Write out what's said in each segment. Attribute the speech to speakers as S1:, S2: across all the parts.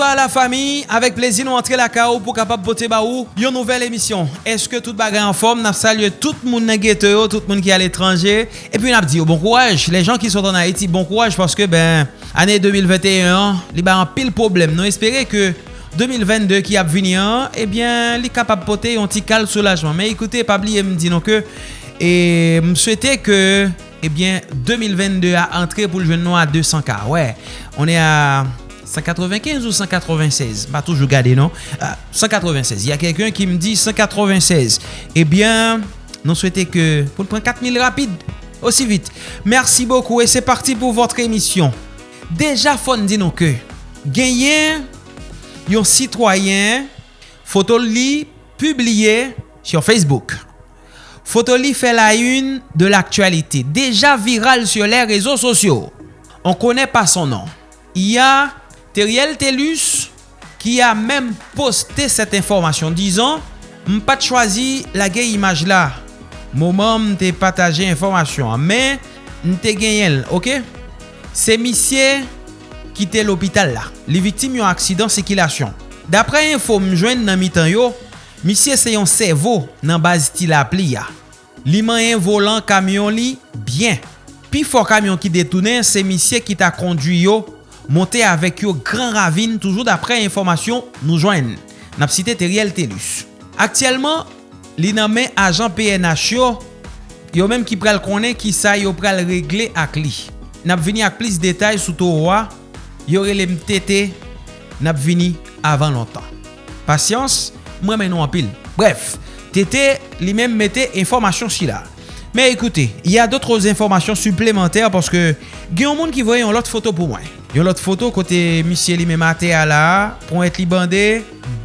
S1: Bonsoir à la famille. Avec plaisir, nous entrer la KO pour capable voter baou. Une nouvelle émission. Est-ce que tout bagage en forme? Nous saluons tout le monde dans tout le monde qui est à l'étranger. Et puis, nous dit oh, bon courage. Les gens qui sont en Haïti, bon courage parce que, ben, année 2021, il y a un pile problème. Nous espérons que 2022 ki ap vini an, ebyen li kap ap pote yon ti kal soulajman. Men ekoute, pabli e mdi non ke, e mswete ke, ebyen 2022 a antre pou ljwen nou a 200k. Ouè, ouais, on e a... 195 ou 196? Ba toujou gade, non? 196. Y a kelken ki m di 196. Ebyen, non souwete ke pou l pren 4000 rapide. Osi vite. Mersi bokou. E se parti pou votre emisyon. Deja fon di nou ke. Genyen yon sitwayen fotoli publiye sur Facebook. Fotoli fe la yun de l aktualite. Deja viral sur le rezo sosyo. On kone pa son nan. Y a Teriel Telus qui a même posté cette information disant pas de choisi la gay image là moment m'te partager information mais m'te gagné OK? C'est monsieur quitter l'hôpital là les victimes ont accident circulation d'après info m'joindre dans mi-temps yo monsieur c'est un cerveau dans base tilapli ya. Li un volant camion li bien. Puis fort camion qui détourné c'est monsieur qui t'a conduit yo monte avèk yo gran ravine toujou dapre informasyon nou jwen. Nap site Teriel Telus. Aktyelman, li nanmen ajan PNH yo, yo menm ki pral konen ki sa yo pral regle ak li. Nap vini ak plis detay sou to rwa, yo relem tete, nap vini avan lontan. Pasyans, mwen menon apil. Bref, tete li menm mette informasyon si la. Men ekoute, y a dotre informasyon suplementèr porske gen yon moun ki voye yon lot foto pou mwen. Yon lot foto kote misye li me mate a la, pon et li bande,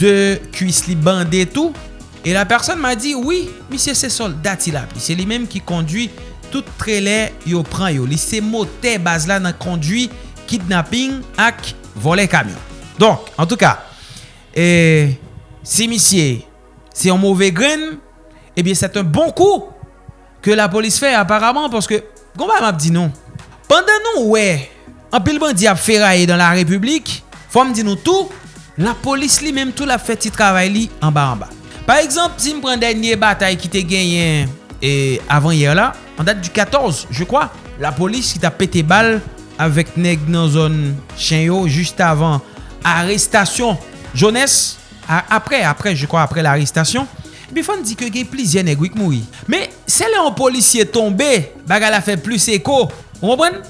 S1: de kuis li bande tou. E la person ma di, oui, misye se soldat il ap. Se li menm ki kondwi, tout trele yo pran yo. Li se mote baz la nan kondwi, kidnapping ak vole kamyon. Donk, en tout ka, e, si misye, se yon mouve gren, ebyen set un bon kou, ke la polis fe aparamant, porske, gomba map di nou, pandan nou wey, An pil bandi ap feraye dan la republik, fòm di nou tou, la polis li menm tou la fèti travay li an ba an ba. Par exemple, si m pren denye batay ki te genyen e, avan yer la, an dat du 14, je kwa, la polis ki ta pete bal avèk neg nan zon chen yo juste avan arrestasyon jones, apre, apre, je kwa, apre l'arrestasyon, bi fòm di ke gen plizye neg wik moui. Me, se le an polisye tombe, baga la fè plus eko, ou mwen?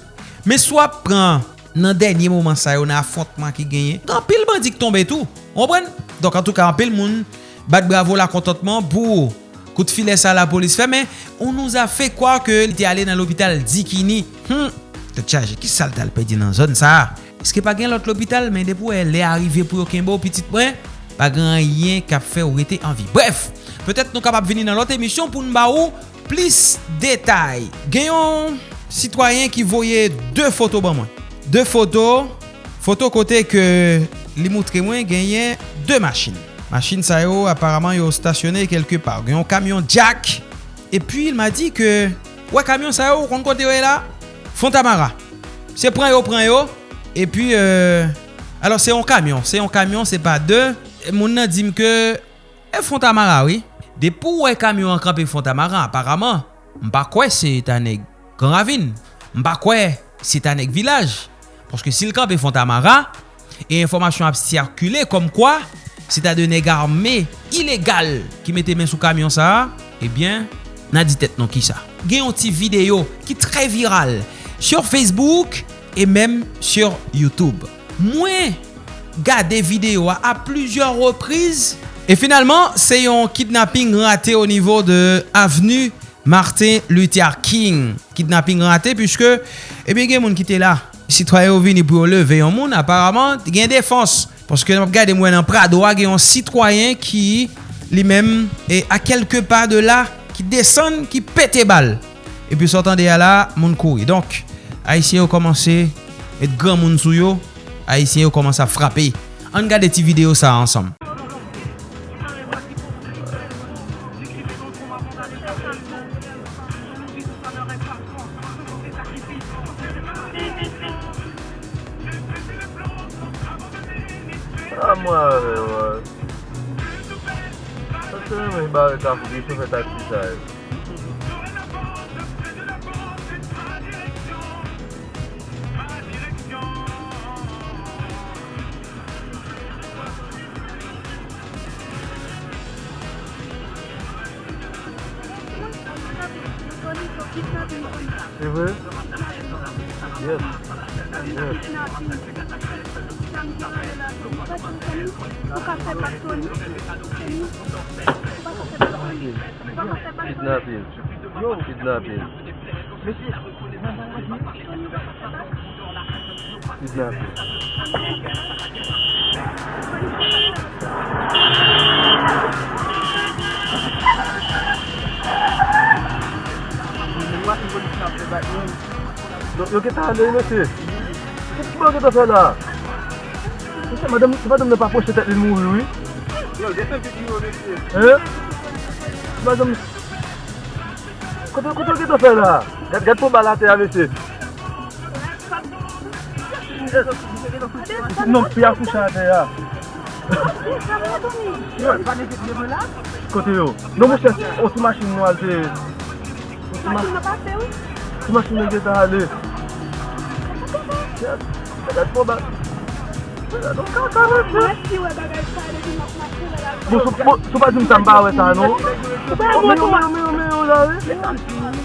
S1: Me swa pran nan denye mouman sa yo nan afontman ki genye. Gan pil bandik tombe tou. Ombren? Donk an tou ka an pil moun bat bravo la kontantman pou kout file sa la polis fe. Men, on nou a fe kwa ke li te ale nan l'opital Dikini. Hmm, te chaje ki sal tal pedi nan zon sa. Eske pa gen lot l'opital men depou el le arrive pou yo kenbo pitit mwen? Pa gen yen kap fe ou rete anvi. Bref, petet nou kapap veni nan lot emisyon pou nou ba ou plis detay. Genyon... citoyen ki voye 2 foto ban mwen. 2 foto, foto kote ke li moutre mwen genyen 2 machin. Machin sa yo aparamant yo stasyone kelke par. Genyon kamyon jack. E pi il ma di ke, wè kamyon sa yo kon kote yo e la, Fontamara. Se pran yo, pran yo. E pi, euh, alors se yon kamyon. Se yon kamyon, se pa 2. Moun nan dim ke, e Fontamara, oui. De pou wè kamyon an krape Fontamara, aparamant, mpa kwe se ta neg. Gran ravine, mpa kwe, se tanek vilaj. Porske sil kap e Fontamara, e informasyon ap sirkule kom kwa, se ta de neg arme ilegal ki mette men sou kamyon sa, ebyen, nan di tet non ki sa. Gen yon ti video ki tre viral sur Facebook e menm sur Youtube. Mwen gade video a a plusieurs reprise, e finalman se yon kidnapping rate o nivou de avenu Martin Luther King. Kidnapping rate Piske Ebyen eh gen moun ki te la Citoyen ou vini pou ou leve yon moun Aparaman gen defans Paske nan ap gade mwen an prado A gen yon citoyen ki Li men E a kelke pa de la Ki desen ki pete bal E pi sortan de ya la Moun kouri Donk Haitien yo komanse Et gran moun sou yo. Haitien yo komanse a frape An gade ti video sa ansam
S2: super productive show. Snap. Yo kita ada masih. Kenapa kita salah? Macam madam madam n'a pas approché tête de mourir, oui. Yo, descends que tu veux. Hein? Madame Quanto, quanto que tu fais Gat pou balate a mese? Non, pi a koucha a te ya. Kote yo. Non mwen ches, oti masin nou al te. Masin nou pa se ou? Oti masin nou geta ale. Gat pou balate. Sou pa di mtamba we sa nou? Mwen yo, mwen yo, mwen yo la we.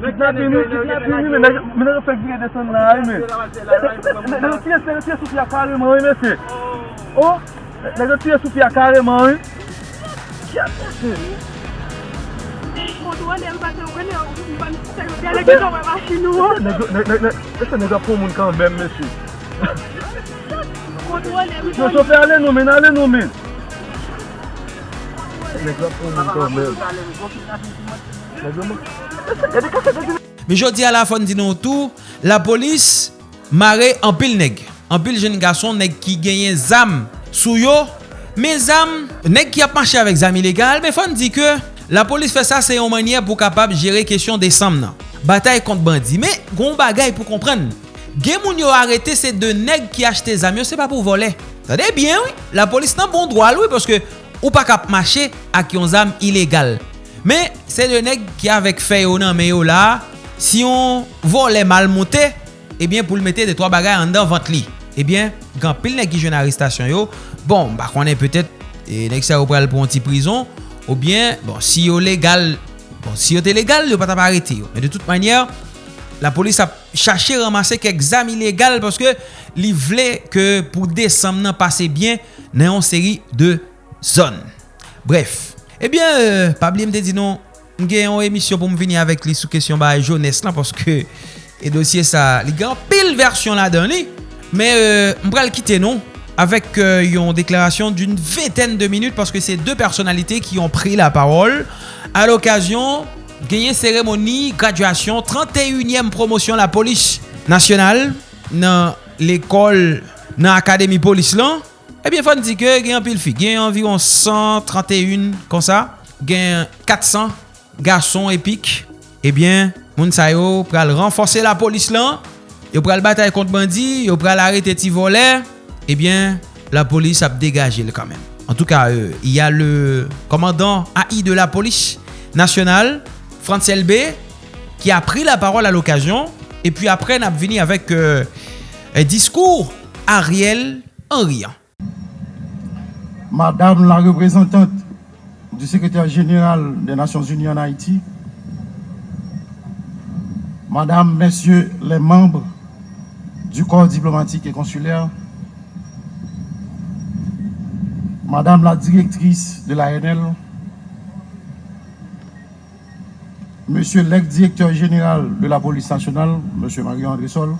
S2: Kidnapping mi, kidnapping mi men, men an fèk vire de son nan a men. Nè yo tiye soufi
S3: a kareman wè men se. O, nè yo tiye soufi a
S2: kareman wè. Kya se se? Mwen wane el bagen wè ne ou, mwen se yo diye leke zon wè masin ou. E se nè yo pou moun kan men men se. Mwen wane el bagen wè. Mwen soufi ale nou men, ale nou men. E se nè yo pou moun kan men.
S1: Me jodi a la fon di nou tou, la polis mare anpil neg. Anpil jen gason neg ki genyen zam sou yo. Me zam, neg ki ap manche avèk zam ilegal, me fon di ke la polis fè sa se yon manye pou kapab jere kesyon de sam nan. Batay kont bandi, me goun bagay pou komprenn. Gen moun yo arete se de neg ki achete zam yo, se pa pou vole. Sa bien, oui. La polis nan bon drwa, oui, parce que ou pa kap mache ak yon zam ilegal. Me, se de neg ki avek feyo nan meyo la, si yon vole mal monte, ebyen pou l mette de 3 bagay an dan vant li. Ebyen, gan pil neg ki jwen aristasyon yo, bon, ba konen petet, e neg sa yo pral pou an ti prison, ou bien, bon, si yo legal, bon, si yo te legal, yo pata pa arete yo. Men de tout manyer, la polis a chache ramase kek zam ilegal, paske li vle ke pou desam nan pase bien nan yon seri de zon. Bref, Ebyen, euh, pabli mte di nou, mgen yon emisyon pou m vini avèk li sou kesyon ba jounes lan, porske e dosye sa li gan pil versyon la dan li. Me euh, m pral kite non avèk euh, yon deklarasyon d'une veten de minute, porske se de personalite ki yon pri la parol. A l'okasyon, genyen seremoni, graduasyon, 31e promosyon la polis nasyonal nan l'ekol nan akademi polis lan. Ebyen eh fan di ke gen pil fi. Gen environ 131 kon sa. Gen 400 gason epik. Ebyen eh moun sa yo pral renforse la polis lan. Yo pral batay kont bandi. Yo pral arete ti vole. Ebyen eh la polis ap degaje le kanmen. En tout ka, euh, y a le komandant AI de la polis nasyonal, Frantz LB, ki a pri la parol a l'okasyon. Epyi apren ap vini avek euh, diskour Ariel Henrian.
S4: Madame la reprezentante du sekretèr jeneral de Nations Unies en Haïti, Madame, Messieurs les membres du corps diplomatique et consulaire, Madame la directrice de l'ANL, Monsieur l'ex-directeur général de la police nationale, Monsieur Marie-André Sol,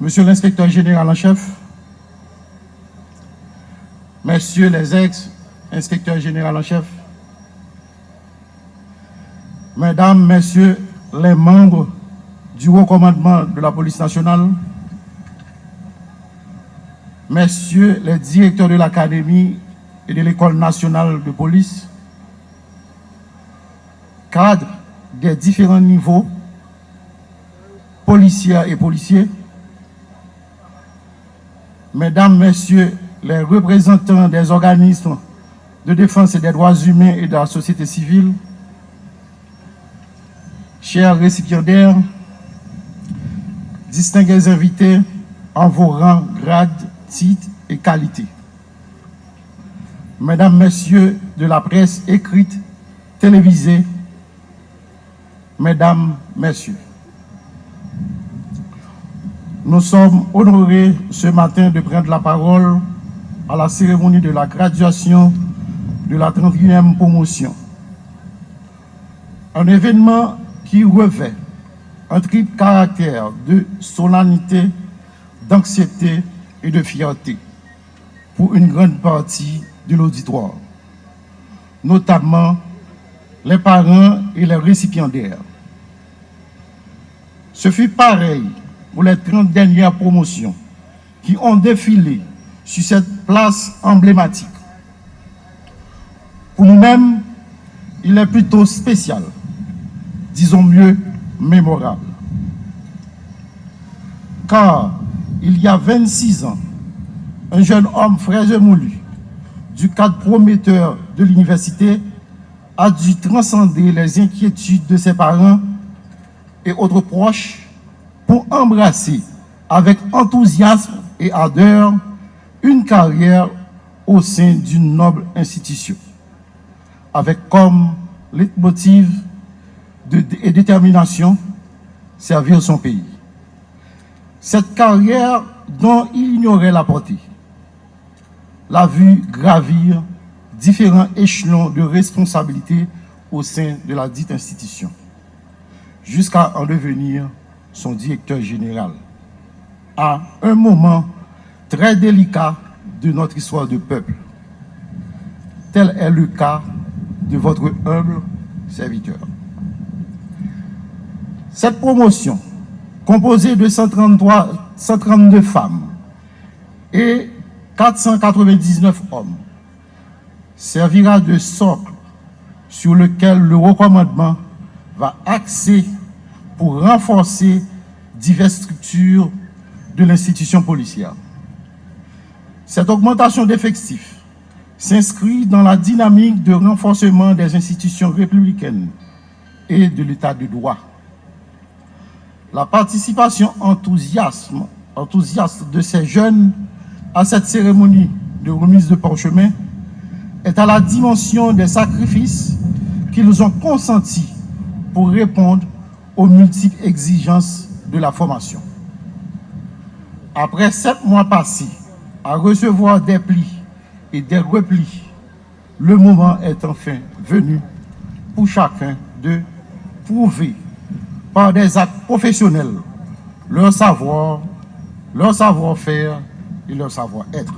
S4: Monsieur l'inspecteur général en chef, messieurs les ex-inspecteurs généraux en chef, mesdames, messieurs les membres du haut commandement de la police nationale, messieurs les directeurs de l'académie et de l'école nationale de police, cadres des différents niveaux, policiers et policiers, mesdames, messieurs les représentants des organismes de défense des droits humains et de la société civile, chers récipiendaires, distingués invités en vos rangs, grades, titres et qualités. Mesdames, Messieurs de la presse écrite, télévisée, Mesdames, Messieurs, nous sommes honorés ce matin de prendre la parole à la cérémonie de la graduation de la 31e promotion. Un événement qui revêt un triple caractère de solennité, d'anxiété et de fierté pour une grande partie de l'auditoire, notamment les parents et les récipiendaires. Ce fut pareil pour les 30 dernières promotions qui ont défilé sur cette place emblématique. Pour nous-mêmes, il est plutôt spécial, disons mieux mémorable. Car il y a 26 ans, un jeune homme fraîche moulu, du cadre prometteur de l'université, a dû transcender les inquiétudes de ses parents et autres proches pour embrasser avec enthousiasme et ardeur une carrière au sein d'une noble institution, avec comme leitmotiv et détermination servir son pays. Cette carrière dont il ignorait la portée, l'a vu gravir différents échelons de responsabilité au sein de la dite institution, jusqu'à en devenir son directeur général, à un moment très délicat de notre histoire de peuple. Tel est le cas de votre humble serviteur. Cette promotion, composée de 133, 132 femmes et 499 hommes, servira de socle sur lequel le recommandement va axer pour renforcer diverses structures de l'institution policière. Cette augmentation d'effectifs s'inscrit dans la dynamique de renforcement des institutions républicaines et de l'état de droit. La participation enthousiaste de ces jeunes à cette cérémonie de remise de parchemin est à la dimension des sacrifices qu'ils ont consentis pour répondre aux multiples exigences de la formation. Après sept mois passés à recevoir des plis et des replis, le moment est enfin venu pour chacun de prouver par des actes professionnels leur savoir, leur savoir-faire et leur savoir-être.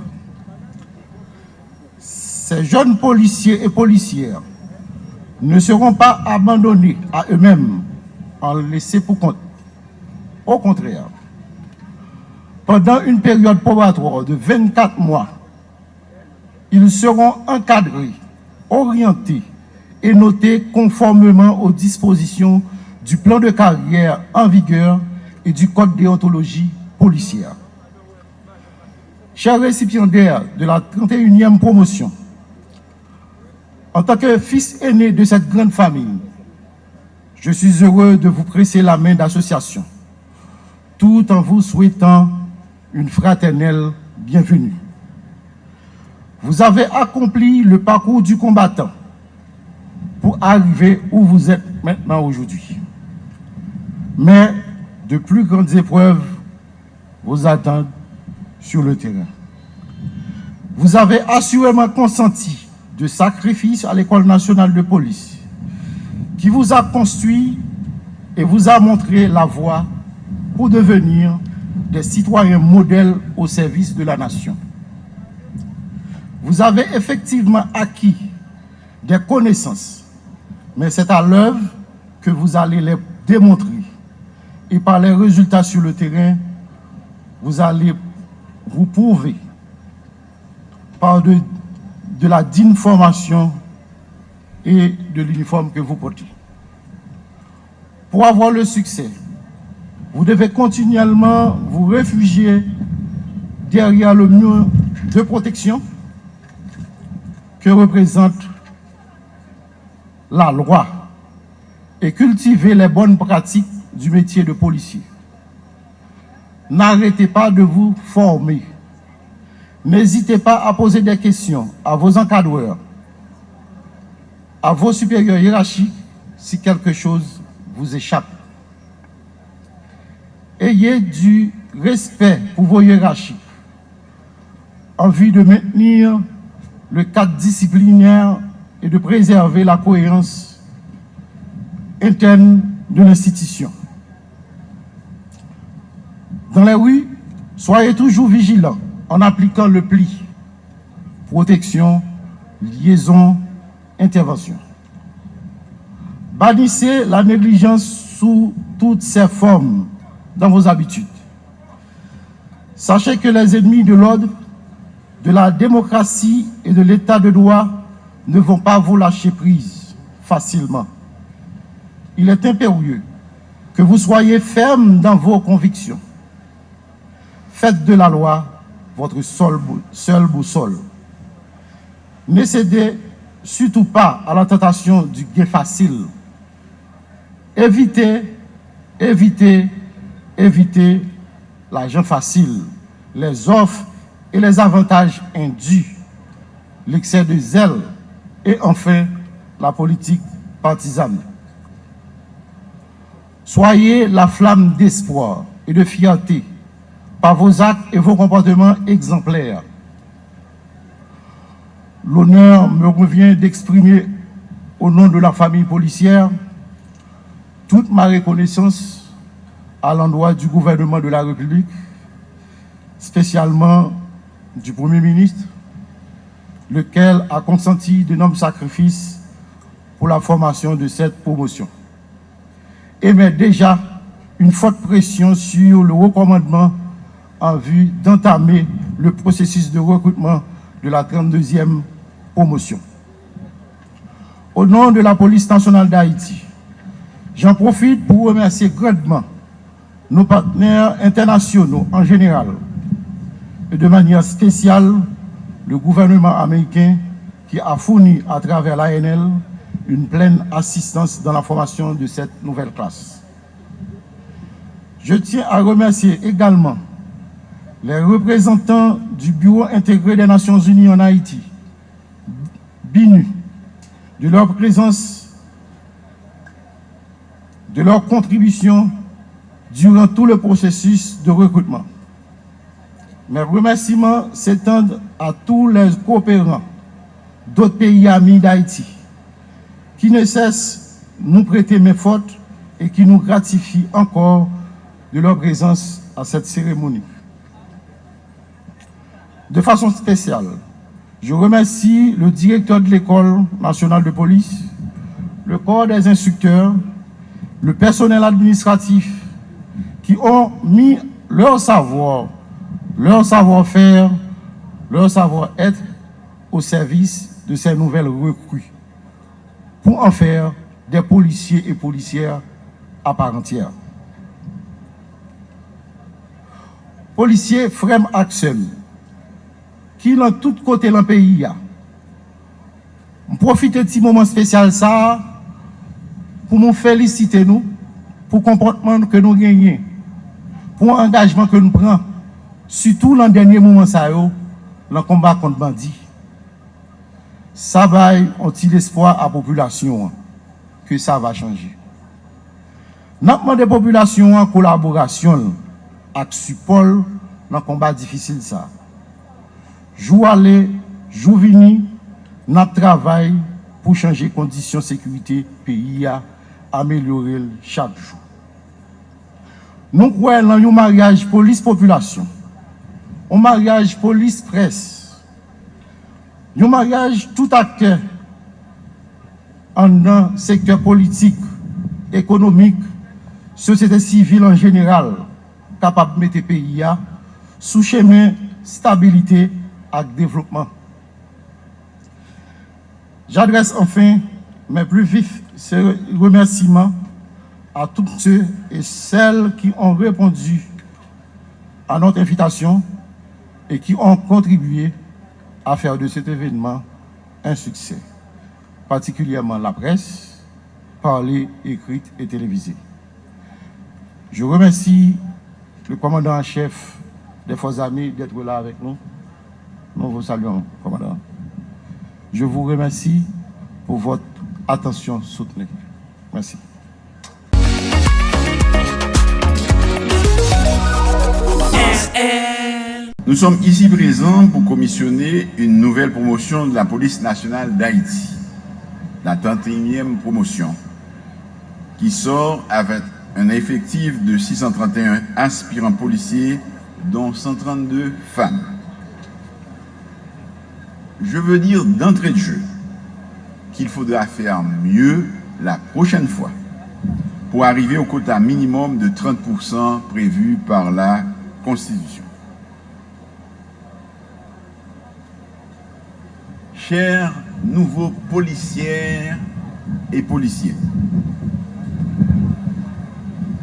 S4: Ces jeunes policiers et policières ne seront pas abandonnés à eux-mêmes en laissés pour compte. Au contraire, pendant une période probatoire de 24 mois, ils seront encadrés, orientés et notés conformément aux dispositions du plan de carrière en vigueur et du code déontologie policière. Chers récipiendaires de la 31e promotion, en tant que fils aîné de cette grande famille, je suis heureux de vous presser la main d'association, tout en vous souhaitant une fraternelle bienvenue. Vous avez accompli le parcours du combattant pour arriver où vous êtes maintenant aujourd'hui. Mais de plus grandes épreuves vous attendent sur le terrain. Vous avez assurément consenti de sacrifices à l'École nationale de police qui vous a construit et vous a montré la voie pour devenir des citoyens modèles au service de la nation. vous avez effectivement acquis des connaissances, mais c'est à l'œuvre que vous allez les démontrer. Et par les résultats sur le terrain, vous allez vous prouver par de, la digne formation et de l'uniforme que vous portez. Pour avoir le succès, vous devez continuellement vous réfugier derrière le mur de protection que représente la loi et cultiver les bonnes pratiques du métier de policier. N'arrêtez pas de vous former. N'hésitez pas à poser des questions à vos encadreurs, à vos supérieurs hiérarchiques si quelque chose vous échappe. Ayez du respect pour vos hiérarchies en vue de maintenir le cadre disciplinaire et de préserver la cohérence interne de l'institution. Dans les rues, soyez toujours vigilants en appliquant le pli. Protection, liaison, intervention. Bannissez la négligence sous toutes ses formes dans vos habitudes. Sachez que les ennemis de l'ordre, de la démocratie et de l'état de droit ne vont pas vous lâcher prise facilement. Il est impérieux que vous soyez ferme dans vos convictions. Faites de la loi votre seule boussole. Ne cédez surtout pas à la tentation du gain facile. Évitez, évitez, évitez l'argent facile, les offres et les avantages indus, l'excès de zèle et enfin la politique partisane. Soyez la flamme d'espoir et de fierté par vos actes et vos comportements exemplaires. L'honneur me revient d'exprimer au nom de la famille policière toute ma reconnaissance à l'endroit du gouvernement de la République, spécialement du Premier ministre, lequel a consenti de nombreux sacrifices pour la formation de cette promotion. Et met déjà une forte pression sur le recommandement en vue d'entamer le processus de recrutement de la 32e promotion. Au nom de la police nationale d'Haïti, j'en profite pour remercier grandement nos partenaires internationaux en général et de manière spéciale le gouvernement américain qui a fourni à travers l'ANL une pleine assistance dans la formation de cette nouvelle classe. Je tiens à remercier également les représentants du Bureau intégré des Nations Unies en Haïti, BINU, de leur présence, de leur contribution durant tout le processus de recrutement. Mes remerciements s'étendent à tous les coopérants d'autres pays amis d'Haïti qui ne cessent de nous prêter mes fautes et qui nous gratifient encore de leur présence à cette cérémonie. De façon spéciale, je remercie le directeur de l'École nationale de police, le corps des instructeurs, le personnel administratif qui ont mis leur savoir, leur savoir-faire, leur savoir-être au service de ces nouvelles recrues pour en faire des policiers et policières à part entière. Policiers Frem Aksem, ki nan tout kote lan peyi ya. M profite ti mouman spesyal sa, pou moun felisite nou, pou komportman ke nou genyen. pou an engajman ke nou pran, sütou lan denye mouman sa yo, lan komba kont bandi. Sa bay onti l'espoi a populasyon an, ke sa va chanji. Nakman de populasyon an, kolaborasyon ak supol lan komba difisil sa. Jou ale, jou vini, nap travay pou chanje kondisyon sekurite peyi ya, amelyore l chak jou. Nou kwe lan yon maryaj polis-populasyon, yon maryaj polis-pres, yon maryaj tout akte an nan sektor politik, ekonomik, sosyete sivil an general kapap mette peyi ya sou cheme stabilite ak devlopman. J'adresse enfin mes plus vifs remersiments à tous ceux et celles qui ont répondu à notre invitation et qui ont contribué à faire de cet événement un succès, particulièrement la presse, parlée, écrite et télévisée. Je remercie le commandant en chef des Forces armées d'être là avec nous. Nous vous saluons, commandant. Je vous remercie pour votre attention soutenue. Merci.
S5: Nous sommes ici présents pour commissionner une nouvelle promotion de la police nationale d'Haïti, la 31e promotion, qui sort avec un effectif de 631 aspirants policiers, dont 132 femmes. Je veux dire d'entrée de jeu qu'il faudra faire mieux la prochaine fois pour arriver au quota minimum de 30% prévu par la Constitution. chers nouveaux policiers et policiers,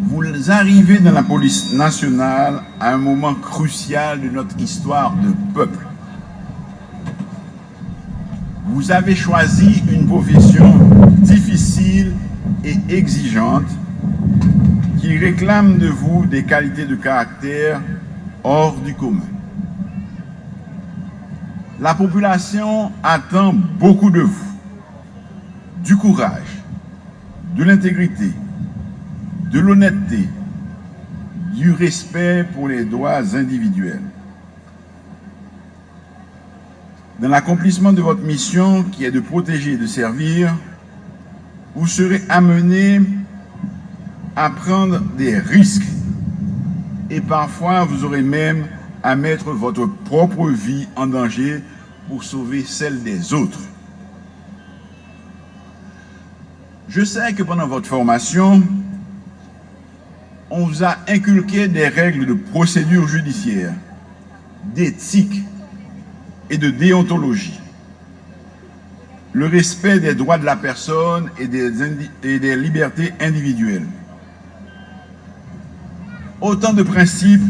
S5: vous arrivez dans la police nationale à un moment crucial de notre histoire de peuple. Vous avez choisi une profession difficile et exigeante qui réclame de vous des qualités de caractère hors du commun. La population attend beaucoup de vous. Du courage, de l'intégrité, de l'honnêteté, du respect pour les droits individuels. Dans l'accomplissement de votre mission qui est de protéger et de servir, vous serez amené à prendre des risques et parfois vous aurez même à mettre votre propre vie en danger pour sauver celle des autres. Je sais que pendant votre formation, on vous a inculqué des règles de procédure judiciaire, d'éthique et de déontologie. Le respect des droits de la personne et des, et des libertés individuelles. Autant de principes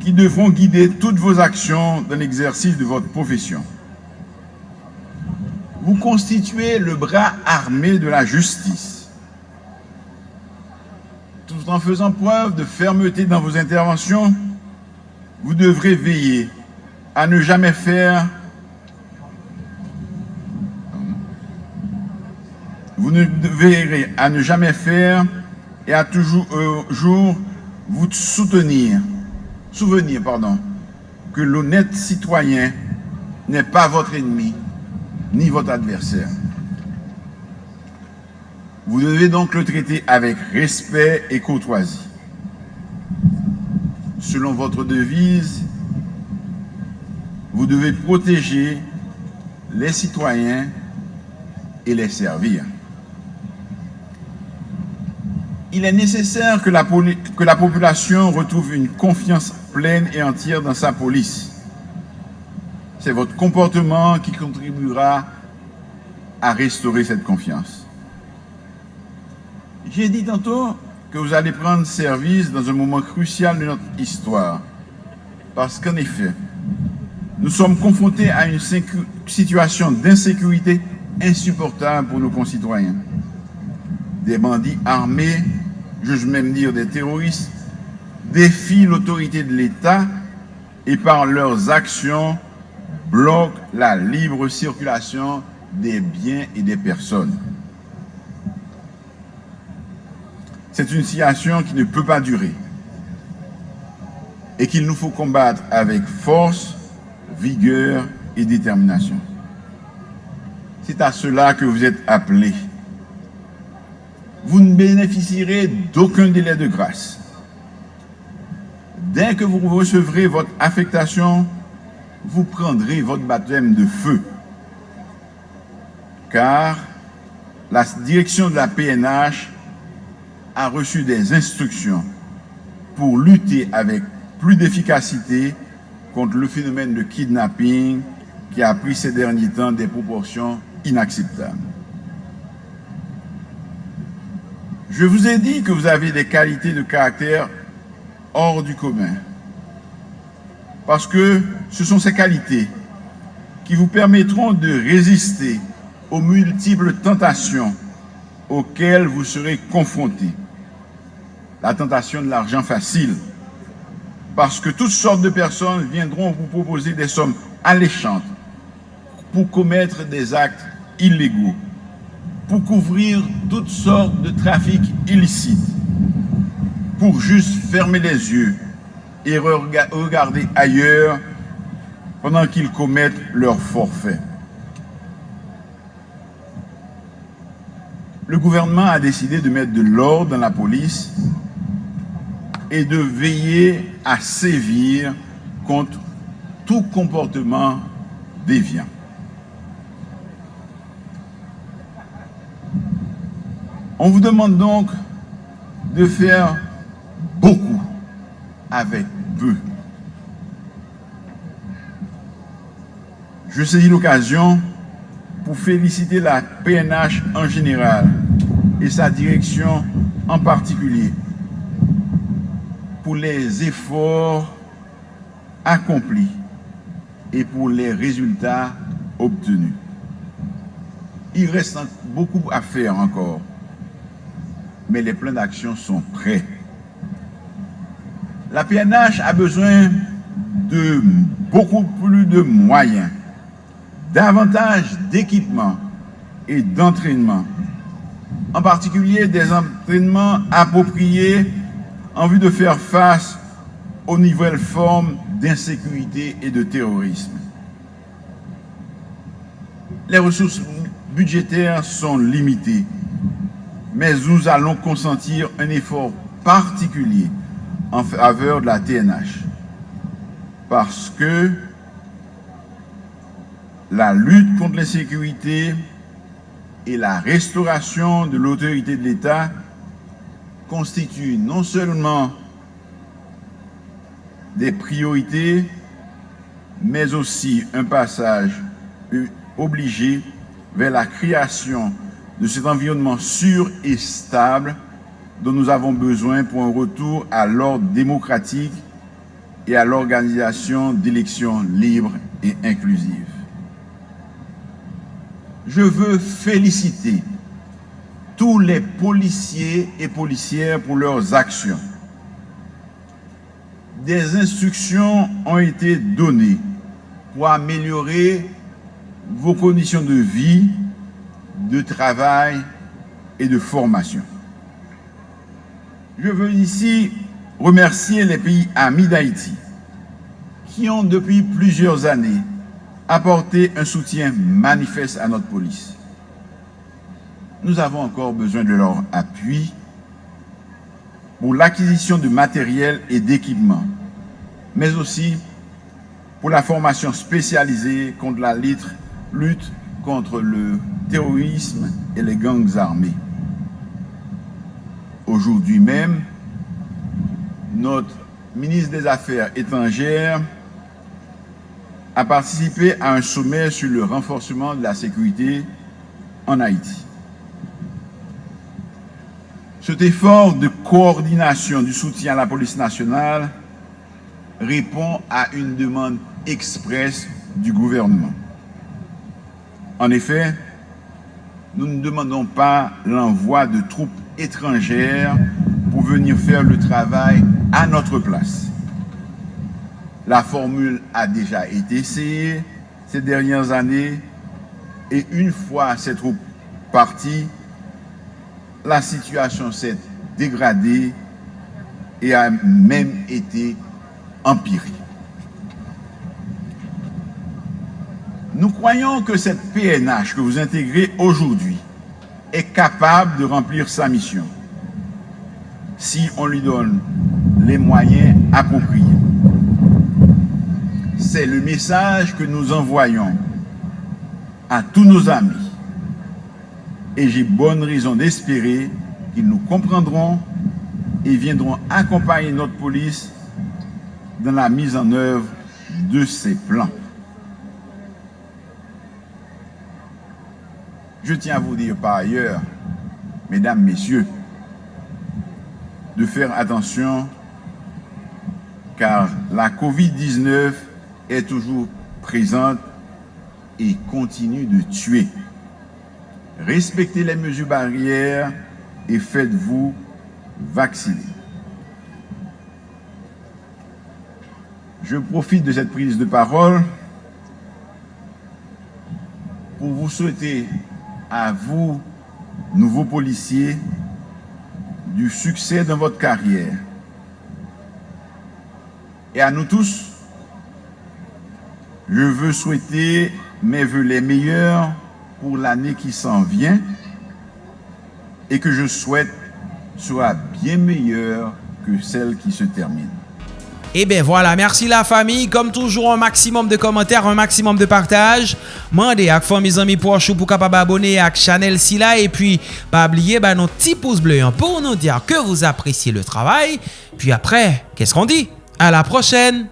S5: qui devront guider toutes vos actions dans l'exercice de votre profession. Vous constituez le bras armé de la justice. Tout en faisant preuve de fermeté dans vos interventions, vous devrez veiller à ne jamais faire vous ne à ne jamais faire et à toujours euh, vous soutenir souvenir pardon, que l'honnête citoyen n'est pas votre ennemi ni votre adversaire. Vous devez donc le traiter avec respect et courtoisie. Selon votre devise, vous devez protéger les citoyens et les servir. Il est nécessaire que la, population retrouve une confiance pleine et entière dans sa police. C'est votre comportement qui contribuera à restaurer cette confiance. J'ai dit tantôt que vous allez prendre service dans un moment crucial de notre histoire. Parce qu'en effet, nous sommes confrontés à une situation d'insécurité insupportable pour nos concitoyens. Des bandits armés, je même dire des terroristes, défient l'autorité de l'État et par leurs actions bloquent la libre circulation des biens et des personnes. C'est une situation qui ne peut pas durer et qu'il nous faut combattre avec force, vigueur et détermination. C'est à cela que vous êtes appelés. Vous ne bénéficierez d'aucun délai de grâce Dès que vous recevrez votre affectation, vous prendrez votre baptême de feu car la direction de la PNH a reçu des instructions pour lutter avec plus d'efficacité contre le phénomène de kidnapping qui a pris ces derniers temps des proportions inacceptables. Je vous ai dit que vous avez des qualités de caractère hors du commun. Parce que ce sont ces qualités qui vous permettront de résister aux multiples tentations auxquelles vous serez confrontés. La tentation de l'argent facile, parce que toutes sortes de personnes viendront vous proposer des sommes alléchantes pour commettre des actes illégaux, pour couvrir toutes sortes de trafics illicites, pour juste fermer les yeux et regarder ailleurs pendant qu'ils commettent leur forfait. Le gouvernement a décidé de mettre de l'ordre dans la police et de veiller à sévir contre tout comportement déviant. On vous demande donc de faire beaucoup avec peu. Je saisis l'occasion pour féliciter la PNH en général et sa direction en particulier pour les efforts accomplis et pour les résultats obtenus. Il reste beaucoup à faire encore, mais les plans d'action sont prêts. La PNH a besoin de beaucoup plus de moyens, davantage d'équipements et d'entraînement, en particulier des entraînements appropriés en vue de faire face aux nouvelles formes d'insécurité et de terrorisme. Les ressources budgétaires sont limitées, mais nous allons consentir un effort particulier en faveur de la TNH. Parce que la lutte contre l'insécurité et la restauration de l'autorité de l'État constituent non seulement des priorités, mais aussi un passage obligé vers la création de cet environnement sûr et stable dont nous avons besoin pour un retour à l'ordre démocratique et à l'organisation d'élections libres et inclusives. Je veux féliciter tous les policiers et policières pour leurs actions. Des instructions ont été données pour améliorer vos conditions de vie, de travail et de formation. Je veux ici remercier les pays amis d'Haïti qui ont depuis plusieurs années apporté un soutien manifeste à notre police. Nous avons encore besoin de leur appui pour l'acquisition de matériel et d'équipements, mais aussi pour la formation spécialisée contre la lutte contre le terrorisme et les gangs armés. Aujourd'hui même, notre ministre des Affaires étrangères a participé à un sommet sur le renforcement de la sécurité en Haïti. Cet effort de coordination du soutien à la police nationale répond à une demande expresse du gouvernement. En effet, nous ne demandons pas l'envoi de troupes étrangères pour venir faire le travail à notre place. La formule a déjà été essayée ces dernières années et une fois ces troupes parties, la situation s'est dégradée et a même été empirée. Nous croyons que cette PNH que vous intégrez aujourd'hui est capable de remplir sa mission si on lui donne les moyens appropriés. C'est le message que nous envoyons à tous nos amis et j'ai bonne raison d'espérer qu'ils nous comprendront et viendront accompagner notre police dans la mise en œuvre de ces plans. Je tiens à vous dire par ailleurs, mesdames, messieurs, de faire attention car la COVID-19 est toujours présente et continue de tuer. Respectez les mesures barrières et faites-vous vacciner. Je profite de cette prise de parole pour vous souhaiter à vous, nouveaux policiers, du succès dans votre carrière. Et à nous tous, je veux souhaiter mes voeux les meilleurs pour l'année qui s'en vient et que je souhaite soit bien meilleure que celle qui se termine.
S1: Et ben voilà, merci la famille. Comme toujours, un maximum de commentaires, un maximum de partage. Mandez à mes amis pour chou pour capable abonner à Chanel Silla. Et puis, pas oublier ben, nos petits pouces bleus hein, pour nous dire que vous appréciez le travail. Puis après, qu'est-ce qu'on dit? À la prochaine!